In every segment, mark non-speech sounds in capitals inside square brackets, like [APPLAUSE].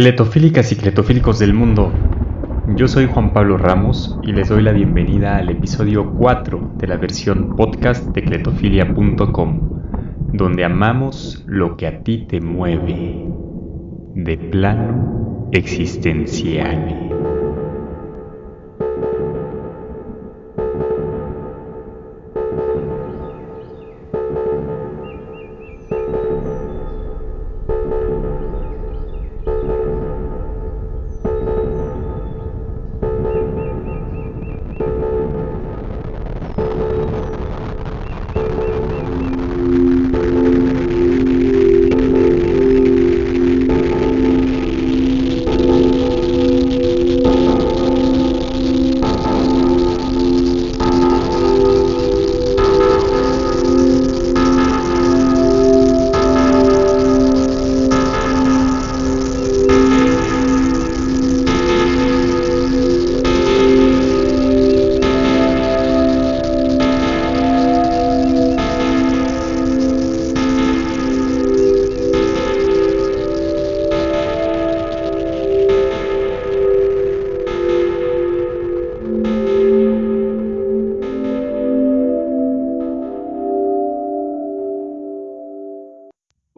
Cletofílicas y cletofílicos del mundo, yo soy Juan Pablo Ramos y les doy la bienvenida al episodio 4 de la versión podcast de cletofilia.com, donde amamos lo que a ti te mueve, de plano existencial.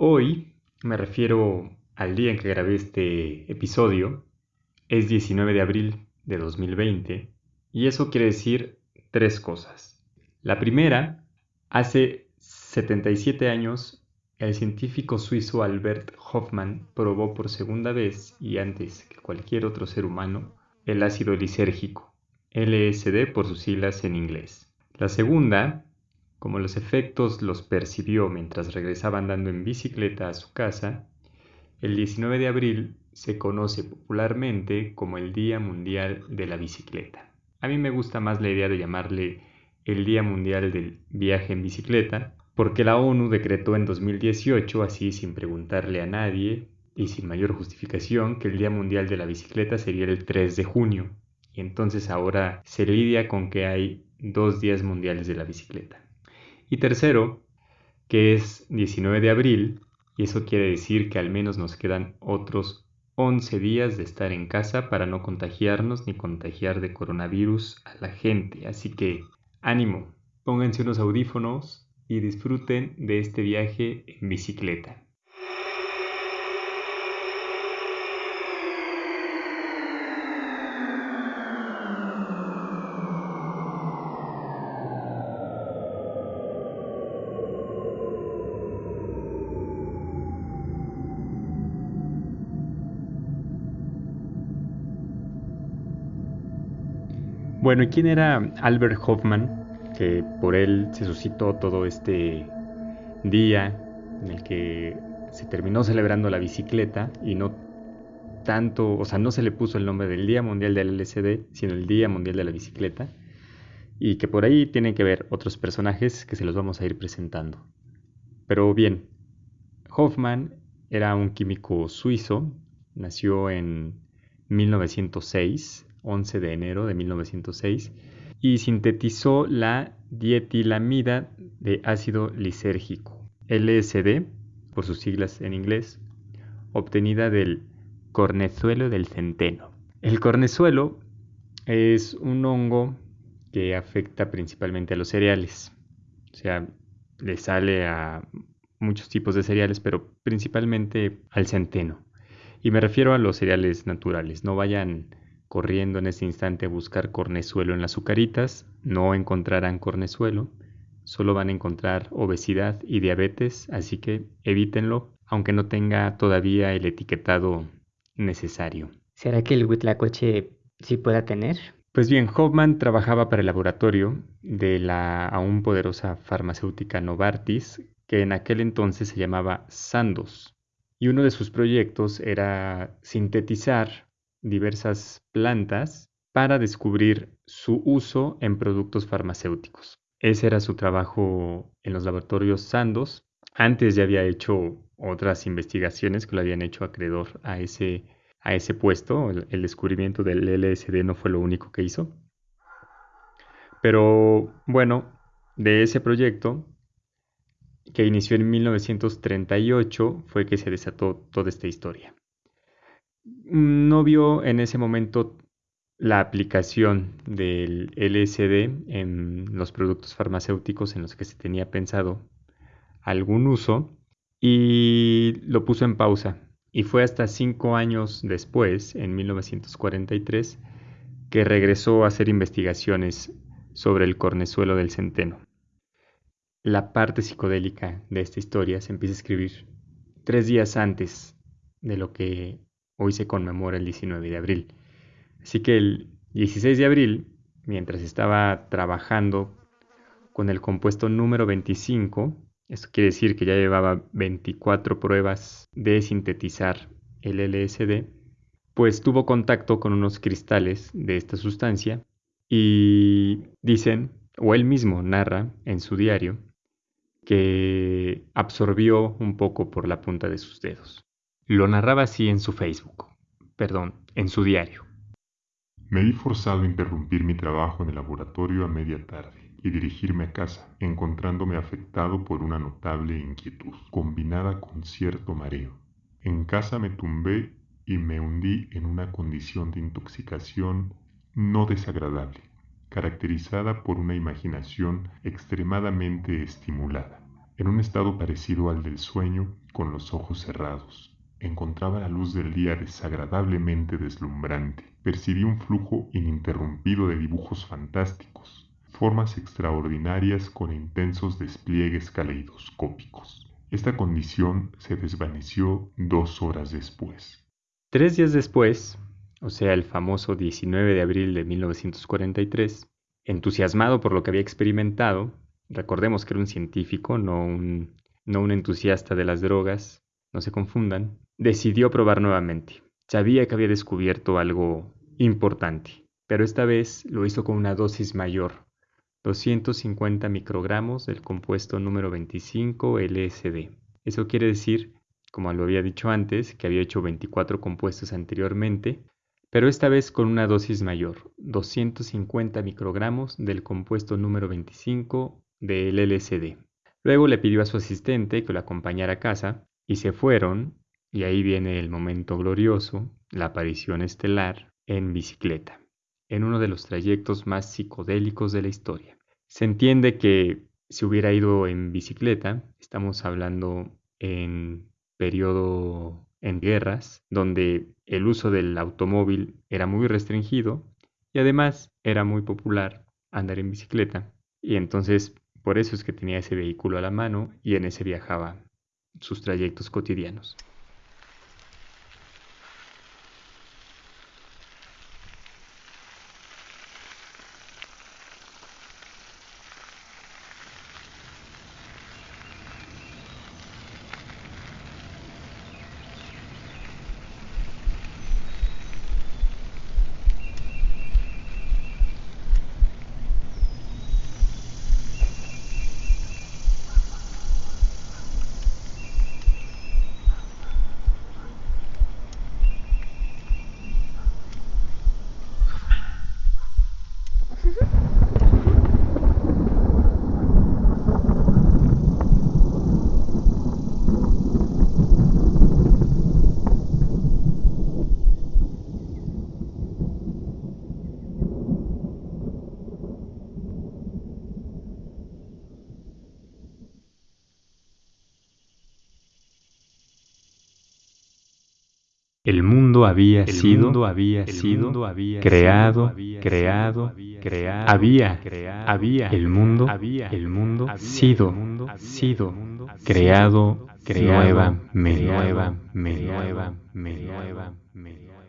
Hoy me refiero al día en que grabé este episodio. Es 19 de abril de 2020 y eso quiere decir tres cosas. La primera, hace 77 años el científico suizo Albert Hoffmann probó por segunda vez y antes que cualquier otro ser humano el ácido lisérgico, LSD por sus siglas en inglés. La segunda, como los efectos los percibió mientras regresaba andando en bicicleta a su casa, el 19 de abril se conoce popularmente como el Día Mundial de la Bicicleta. A mí me gusta más la idea de llamarle el Día Mundial del Viaje en Bicicleta, porque la ONU decretó en 2018, así sin preguntarle a nadie y sin mayor justificación, que el Día Mundial de la Bicicleta sería el 3 de junio. Y entonces ahora se lidia con que hay dos días mundiales de la bicicleta. Y tercero, que es 19 de abril, y eso quiere decir que al menos nos quedan otros 11 días de estar en casa para no contagiarnos ni contagiar de coronavirus a la gente. Así que ánimo, pónganse unos audífonos y disfruten de este viaje en bicicleta. Bueno, ¿y quién era Albert Hoffman? Que por él se suscitó todo este día en el que se terminó celebrando la bicicleta y no tanto, o sea, no se le puso el nombre del Día Mundial del LSD, sino el Día Mundial de la Bicicleta, y que por ahí tienen que ver otros personajes que se los vamos a ir presentando. Pero bien, Hoffman era un químico suizo, nació en 1906 11 de enero de 1906 y sintetizó la dietilamida de ácido lisérgico, LSD, por sus siglas en inglés, obtenida del cornezuelo del centeno. El cornezuelo es un hongo que afecta principalmente a los cereales, o sea, le sale a muchos tipos de cereales, pero principalmente al centeno. Y me refiero a los cereales naturales, no vayan corriendo en ese instante a buscar cornezuelo en las azucaritas, no encontrarán cornezuelo, solo van a encontrar obesidad y diabetes, así que evítenlo, aunque no tenga todavía el etiquetado necesario. ¿Será que el huitlacoche sí pueda tener? Pues bien, Hoffman trabajaba para el laboratorio de la aún poderosa farmacéutica Novartis, que en aquel entonces se llamaba Sandoz, y uno de sus proyectos era sintetizar diversas plantas para descubrir su uso en productos farmacéuticos. Ese era su trabajo en los laboratorios Sandoz. Antes ya había hecho otras investigaciones que lo habían hecho acreedor a ese, a ese puesto. El, el descubrimiento del LSD no fue lo único que hizo. Pero bueno, de ese proyecto que inició en 1938 fue que se desató toda esta historia. No vio en ese momento la aplicación del LSD en los productos farmacéuticos en los que se tenía pensado algún uso y lo puso en pausa. Y fue hasta cinco años después, en 1943, que regresó a hacer investigaciones sobre el cornezuelo del centeno. La parte psicodélica de esta historia se empieza a escribir tres días antes de lo que hoy se conmemora el 19 de abril. Así que el 16 de abril, mientras estaba trabajando con el compuesto número 25, esto quiere decir que ya llevaba 24 pruebas de sintetizar el LSD, pues tuvo contacto con unos cristales de esta sustancia y dicen, o él mismo narra en su diario, que absorbió un poco por la punta de sus dedos. Lo narraba así en su Facebook, perdón, en su diario. Me vi forzado a interrumpir mi trabajo en el laboratorio a media tarde y dirigirme a casa, encontrándome afectado por una notable inquietud, combinada con cierto mareo. En casa me tumbé y me hundí en una condición de intoxicación no desagradable, caracterizada por una imaginación extremadamente estimulada, en un estado parecido al del sueño con los ojos cerrados. Encontraba la luz del día desagradablemente deslumbrante. Percibí un flujo ininterrumpido de dibujos fantásticos, formas extraordinarias con intensos despliegues caleidoscópicos. Esta condición se desvaneció dos horas después. Tres días después, o sea, el famoso 19 de abril de 1943, entusiasmado por lo que había experimentado, recordemos que era un científico, no un, no un entusiasta de las drogas, no se confundan, decidió probar nuevamente. Sabía que había descubierto algo importante, pero esta vez lo hizo con una dosis mayor, 250 microgramos del compuesto número 25 LSD. Eso quiere decir, como lo había dicho antes, que había hecho 24 compuestos anteriormente, pero esta vez con una dosis mayor, 250 microgramos del compuesto número 25 del LSD. Luego le pidió a su asistente que lo acompañara a casa y se fueron, y ahí viene el momento glorioso, la aparición estelar en bicicleta, en uno de los trayectos más psicodélicos de la historia. Se entiende que si hubiera ido en bicicleta, estamos hablando en periodo en guerras, donde el uso del automóvil era muy restringido y además era muy popular andar en bicicleta. Y entonces por eso es que tenía ese vehículo a la mano y en ese viajaba sus trayectos cotidianos. El mundo había sido, había sido, creado, creado, creado, había, había, el mundo, el mundo, sido, sido, creado, nueva, nueva, nueva, nueva.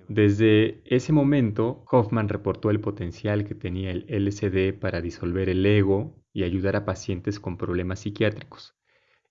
Desde ese momento, Hoffman reportó el potencial que tenía el LSD para disolver el ego y ayudar a pacientes con problemas psiquiátricos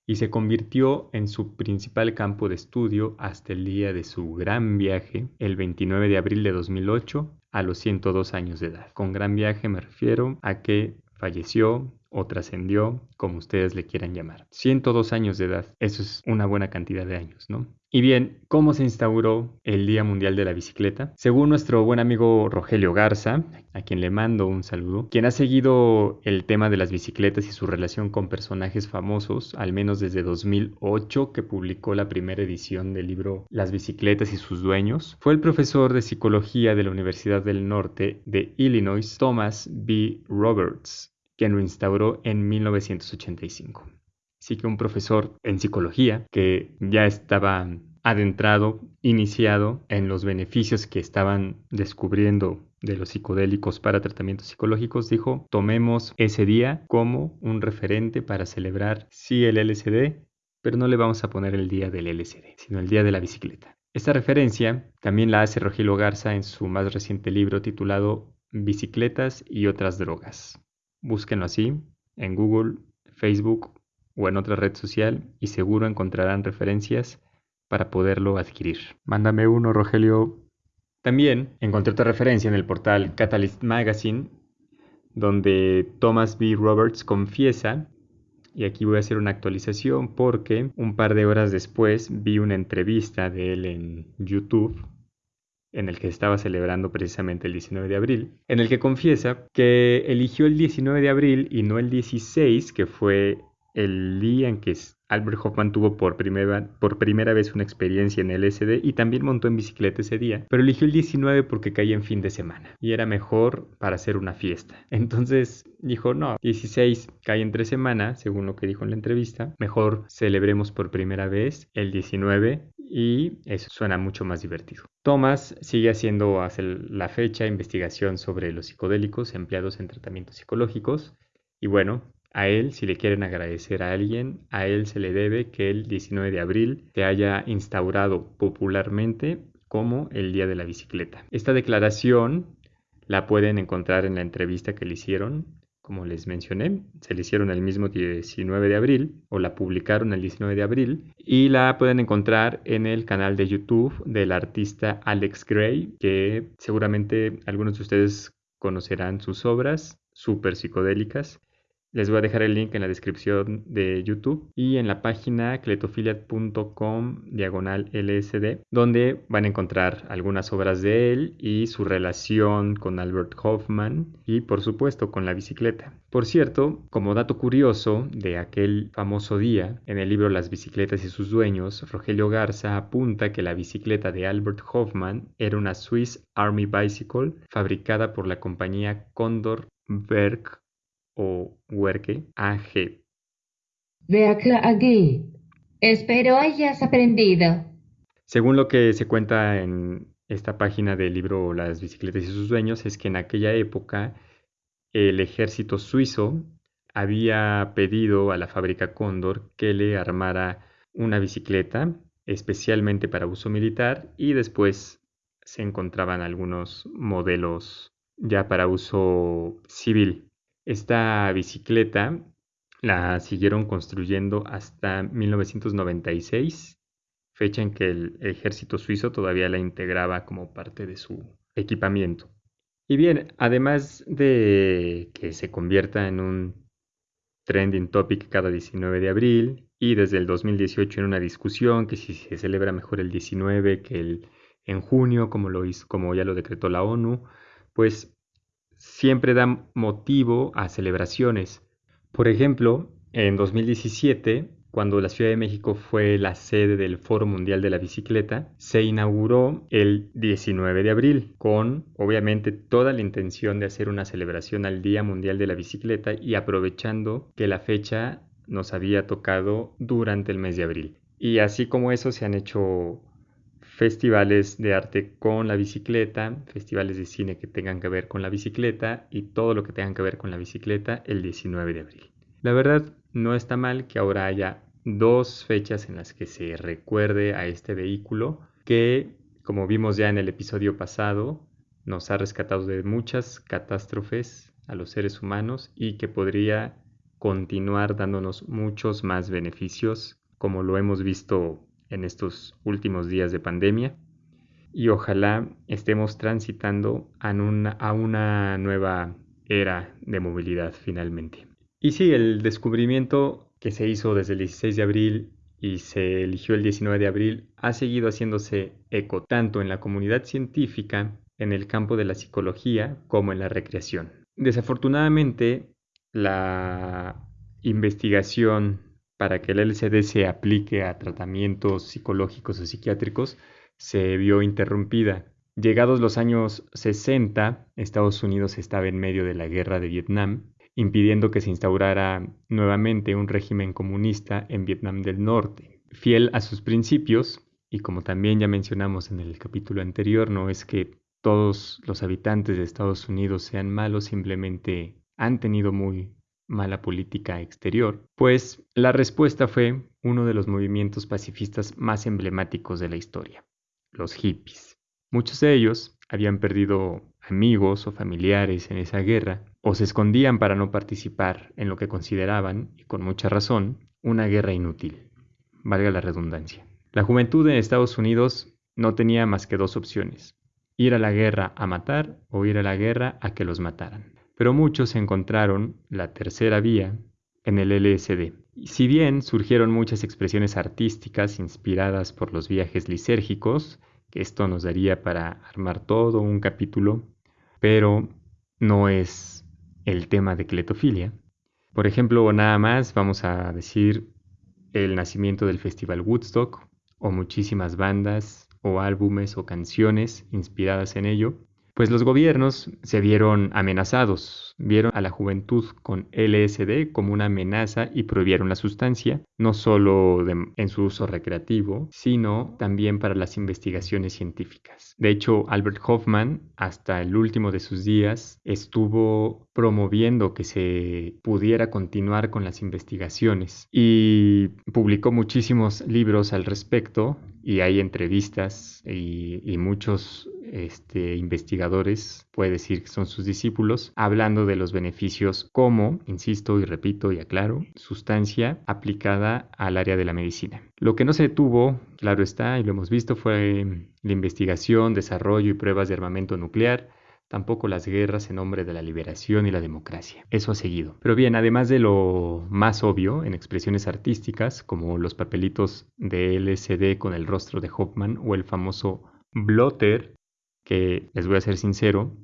y se convirtió en su principal campo de estudio hasta el día de su gran viaje, el 29 de abril de 2008, a los 102 años de edad. Con gran viaje me refiero a que falleció o trascendió, como ustedes le quieran llamar. 102 años de edad, eso es una buena cantidad de años, ¿no? Y bien, ¿cómo se instauró el Día Mundial de la Bicicleta? Según nuestro buen amigo Rogelio Garza, a quien le mando un saludo, quien ha seguido el tema de las bicicletas y su relación con personajes famosos, al menos desde 2008 que publicó la primera edición del libro Las bicicletas y sus dueños, fue el profesor de psicología de la Universidad del Norte de Illinois, Thomas B. Roberts, quien lo instauró en 1985 sí que un profesor en psicología que ya estaba adentrado, iniciado en los beneficios que estaban descubriendo de los psicodélicos para tratamientos psicológicos, dijo, tomemos ese día como un referente para celebrar sí el LSD, pero no le vamos a poner el día del LSD, sino el día de la bicicleta. Esta referencia también la hace Rogelio Garza en su más reciente libro titulado Bicicletas y otras drogas. Búsquenlo así en Google, Facebook o en otra red social y seguro encontrarán referencias para poderlo adquirir. Mándame uno, Rogelio. También encontré otra referencia en el portal Catalyst Magazine, donde Thomas B. Roberts confiesa, y aquí voy a hacer una actualización porque un par de horas después vi una entrevista de él en YouTube en el que estaba celebrando precisamente el 19 de abril, en el que confiesa que eligió el 19 de abril y no el 16, que fue el día en que Albert Hoffman tuvo por primera, por primera vez una experiencia en LSD y también montó en bicicleta ese día, pero eligió el 19 porque caía en fin de semana y era mejor para hacer una fiesta. [LAUGHS] Entonces dijo, no, 16 cae entre semana, según lo que dijo en la entrevista, mejor celebremos por primera vez el 19 y eso suena mucho más divertido. Thomas sigue haciendo hasta la fecha investigación sobre los psicodélicos empleados en tratamientos psicológicos y bueno, a él, si le quieren agradecer a alguien, a él se le debe que el 19 de abril se haya instaurado popularmente como el Día de la Bicicleta. Esta declaración la pueden encontrar en la entrevista que le hicieron, como les mencioné, se le hicieron el mismo 19 de abril o la publicaron el 19 de abril y la pueden encontrar en el canal de YouTube del artista Alex Gray, que seguramente algunos de ustedes conocerán sus obras súper psicodélicas les voy a dejar el link en la descripción de YouTube y en la página cletofiliat.com diagonal LSD, donde van a encontrar algunas obras de él y su relación con Albert Hoffman y por supuesto con la bicicleta. Por cierto, como dato curioso de aquel famoso día, en el libro Las bicicletas y sus dueños, Rogelio Garza apunta que la bicicleta de Albert Hoffman era una Swiss Army Bicycle fabricada por la compañía Condor Berg o Huerque AG. Verkle AG. Espero hayas aprendido. Según lo que se cuenta en esta página del libro Las bicicletas y sus dueños, es que en aquella época el ejército suizo había pedido a la fábrica Cóndor que le armara una bicicleta especialmente para uso militar y después se encontraban algunos modelos ya para uso civil. Esta bicicleta la siguieron construyendo hasta 1996, fecha en que el ejército suizo todavía la integraba como parte de su equipamiento. Y bien, además de que se convierta en un trending topic cada 19 de abril y desde el 2018 en una discusión que si se celebra mejor el 19 que el en junio como como ya lo decretó la ONU, pues siempre da motivo a celebraciones. Por ejemplo, en 2017, cuando la Ciudad de México fue la sede del Foro Mundial de la Bicicleta, se inauguró el 19 de abril, con obviamente toda la intención de hacer una celebración al Día Mundial de la Bicicleta y aprovechando que la fecha nos había tocado durante el mes de abril. Y así como eso se han hecho festivales de arte con la bicicleta, festivales de cine que tengan que ver con la bicicleta y todo lo que tenga que ver con la bicicleta el 19 de abril. La verdad no está mal que ahora haya dos fechas en las que se recuerde a este vehículo que, como vimos ya en el episodio pasado, nos ha rescatado de muchas catástrofes a los seres humanos y que podría continuar dándonos muchos más beneficios como lo hemos visto en estos últimos días de pandemia y ojalá estemos transitando a una, a una nueva era de movilidad finalmente. Y sí, el descubrimiento que se hizo desde el 16 de abril y se eligió el 19 de abril ha seguido haciéndose eco tanto en la comunidad científica, en el campo de la psicología, como en la recreación. Desafortunadamente, la investigación para que el LCD se aplique a tratamientos psicológicos o psiquiátricos se vio interrumpida. Llegados los años 60, Estados Unidos estaba en medio de la guerra de Vietnam, impidiendo que se instaurara nuevamente un régimen comunista en Vietnam del Norte. Fiel a sus principios, y como también ya mencionamos en el capítulo anterior, no es que todos los habitantes de Estados Unidos sean malos, simplemente han tenido muy mala política exterior, pues la respuesta fue uno de los movimientos pacifistas más emblemáticos de la historia, los hippies. Muchos de ellos habían perdido amigos o familiares en esa guerra, o se escondían para no participar en lo que consideraban, y con mucha razón, una guerra inútil, valga la redundancia. La juventud en Estados Unidos no tenía más que dos opciones, ir a la guerra a matar o ir a la guerra a que los mataran. Pero muchos encontraron la tercera vía en el LSD. si bien surgieron muchas expresiones artísticas inspiradas por los viajes lisérgicos, que esto nos daría para armar todo un capítulo, pero no es el tema de cletofilia. Por ejemplo, nada más vamos a decir el nacimiento del Festival Woodstock o muchísimas bandas o álbumes o canciones inspiradas en ello, pues los gobiernos se vieron amenazados, vieron a la juventud con LSD como una amenaza y prohibieron la sustancia, no solo en su uso recreativo, sino también para las investigaciones científicas. De hecho, Albert Hoffman, hasta el último de sus días, estuvo promoviendo que se pudiera continuar con las investigaciones y publicó muchísimos libros al respecto y hay entrevistas y, muchos este, investigadores, puede decir que son sus discípulos, hablando de los beneficios como, insisto y repito y aclaro, sustancia aplicada al área de la medicina. Lo que no se detuvo, claro está, y lo hemos visto, fue la investigación, desarrollo y pruebas de armamento nuclear, tampoco las guerras en nombre de la liberación y la democracia. Eso ha seguido. Pero bien, además de lo más obvio en expresiones artísticas, como los papelitos de LCD con el rostro de Hoffman o el famoso blotter, que les voy a ser sincero,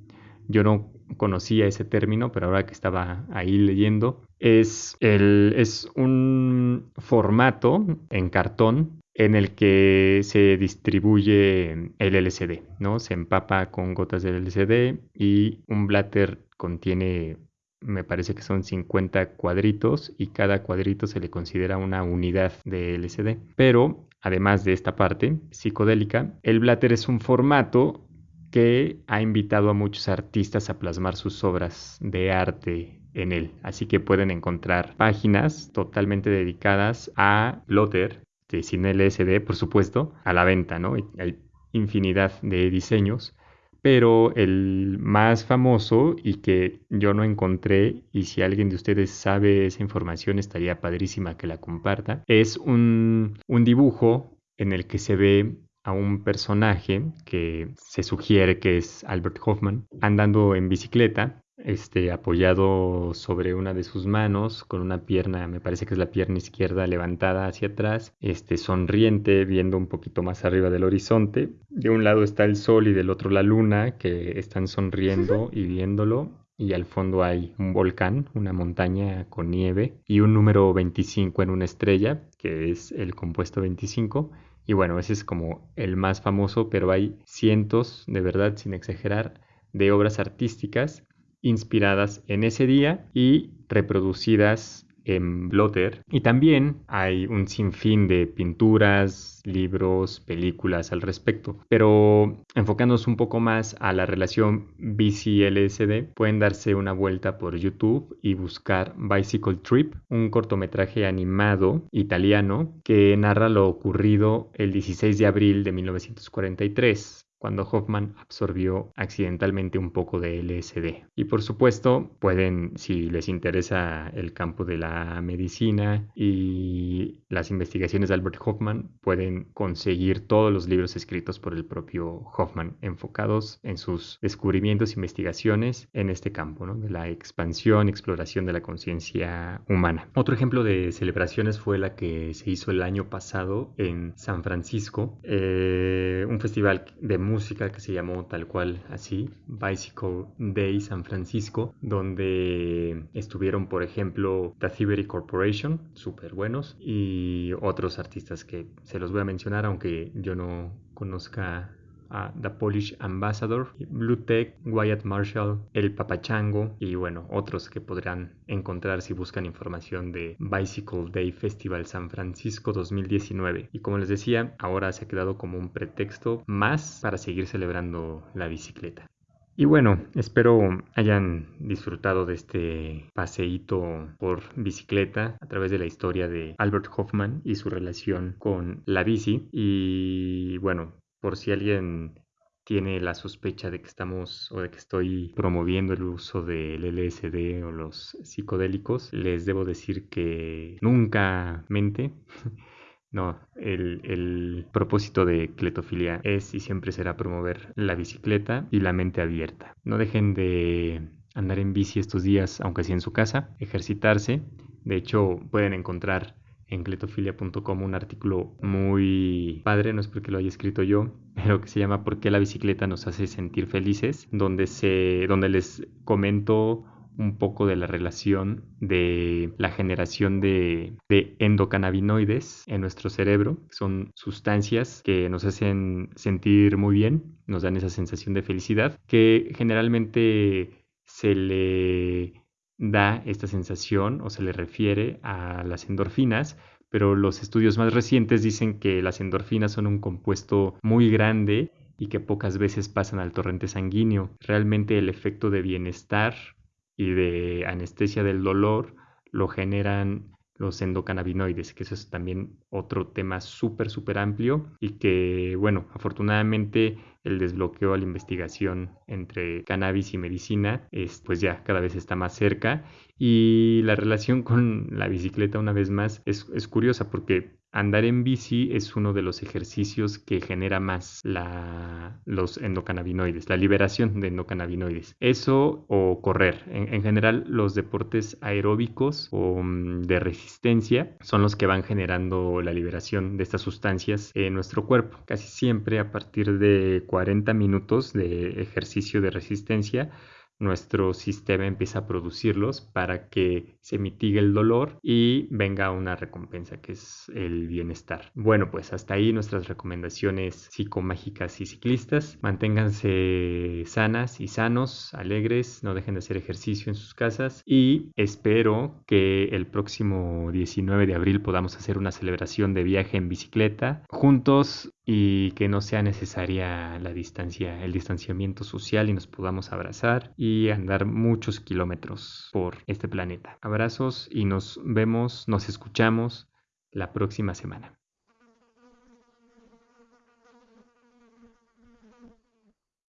yo no conocía ese término, pero ahora que estaba ahí leyendo, es, el, es un formato en cartón en el que se distribuye el LCD, ¿no? Se empapa con gotas de LCD y un blatter contiene, me parece que son 50 cuadritos y cada cuadrito se le considera una unidad de LCD. Pero, además de esta parte psicodélica, el blatter es un formato que ha invitado a muchos artistas a plasmar sus obras de arte en él. Así que pueden encontrar páginas totalmente dedicadas a Blotter este, sin LSD, por supuesto, a la venta, ¿no? Hay infinidad de diseños, pero el más famoso y que yo no encontré, y si alguien de ustedes sabe esa información, estaría padrísima que la comparta, es un dibujo en el que se ve a un personaje que se sugiere que es Albert Hoffman andando en bicicleta este, apoyado sobre una de sus manos, con una pierna, me parece que es la pierna izquierda levantada hacia atrás, este, sonriente, viendo un poquito más arriba del horizonte. De un lado está el sol y del otro la luna, que están sonriendo [LAUGHS] y viéndolo. Y al fondo hay un volcán, una montaña con nieve y un número 25 en una estrella, que es el compuesto 25. Y bueno, ese es como el más famoso, pero hay cientos, de verdad, sin exagerar, de obras artísticas inspiradas en ese día y reproducidas en Blotter. Y también hay un sinfín de pinturas, libros, películas al respecto. Pero enfocándonos un poco más a la relación BC-LSD, pueden darse una vuelta por YouTube y buscar Bicycle Trip, un cortometraje animado italiano que narra lo ocurrido el 16 de abril de 1943 cuando Hoffman absorbió accidentalmente un poco de LSD. Y por supuesto, pueden, si les interesa el campo de la medicina y las investigaciones de Albert Hoffman, pueden conseguir todos los libros escritos por el propio Hoffman, enfocados en sus descubrimientos e investigaciones en este campo, ¿no? de la expansión, exploración de la conciencia humana. Otro ejemplo de celebraciones fue la que se hizo el año pasado en San Francisco, eh, un festival de música que se llamó tal cual así, Bicycle Day San Francisco, donde estuvieron, por ejemplo, The Corporation, súper buenos, y otros artistas que se los voy a mencionar, aunque yo no conozca a The Polish Ambassador, Blue Tech, Wyatt Marshall, El Papachango y bueno, otros que podrán encontrar si buscan información de Bicycle Day Festival San Francisco 2019. Y como les decía, ahora se ha quedado como un pretexto más para seguir celebrando la bicicleta. Y bueno, espero hayan disfrutado de este paseíto por bicicleta a través de la historia de Albert Hoffman y su relación con la bici. Y bueno, por si alguien tiene la sospecha de que estamos o de que estoy promoviendo el uso del LSD o los psicodélicos, les debo decir que nunca mente. [LAUGHS] No, el, el, propósito de cletofilia es y siempre será promover la bicicleta y la mente abierta. No dejen de andar en bici estos días, aunque sea en su casa, ejercitarse. De hecho, pueden encontrar en cletofilia.com un artículo muy padre, no es porque lo haya escrito yo, pero que se llama ¿Por qué la bicicleta nos hace sentir felices? Donde, se, donde les comento un poco de la relación de la generación de, de, endocannabinoides en nuestro cerebro. Son sustancias que nos hacen sentir muy bien, nos dan esa sensación de felicidad, que generalmente se le da esta sensación o se le refiere a las endorfinas, pero los estudios más recientes dicen que las endorfinas son un compuesto muy grande y que pocas veces pasan al torrente sanguíneo. Realmente el efecto de bienestar y de anestesia del dolor lo generan los endocannabinoides, que eso es también otro tema súper, súper amplio y que, bueno, afortunadamente el desbloqueo a la investigación entre cannabis y medicina, es, pues ya cada vez está más cerca. Y la relación con la bicicleta una vez más es, es curiosa porque Andar en bici es uno de los ejercicios que genera más la, los endocannabinoides, la liberación de endocannabinoides. Eso o correr. En, en general, los deportes aeróbicos o mm, de resistencia son los que van generando la liberación de estas sustancias en nuestro cuerpo. Casi siempre a partir de 40 minutos de ejercicio de resistencia nuestro sistema empieza a producirlos para que se mitigue el dolor y venga una recompensa que es el bienestar. Bueno, pues hasta ahí nuestras recomendaciones psicomágicas y ciclistas. Manténganse sanas y sanos, alegres, no dejen de hacer ejercicio en sus casas y espero que el próximo 19 de abril podamos hacer una celebración de viaje en bicicleta juntos y que no sea necesaria la distancia, el distanciamiento social y nos podamos abrazar y andar muchos kilómetros por este planeta. Abrazos y nos vemos, nos escuchamos la próxima semana.